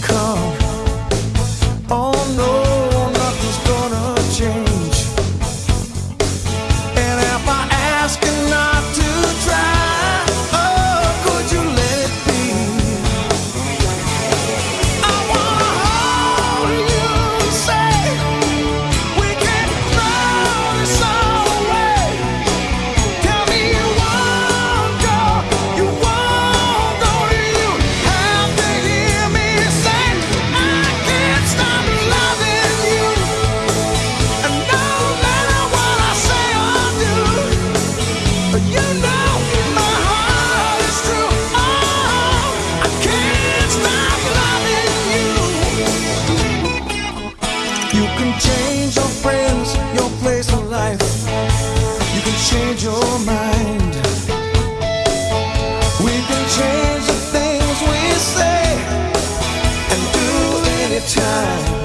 come. Oh no. You can change your friends, your place of life. You can change your mind. We can change the things we say and do anytime.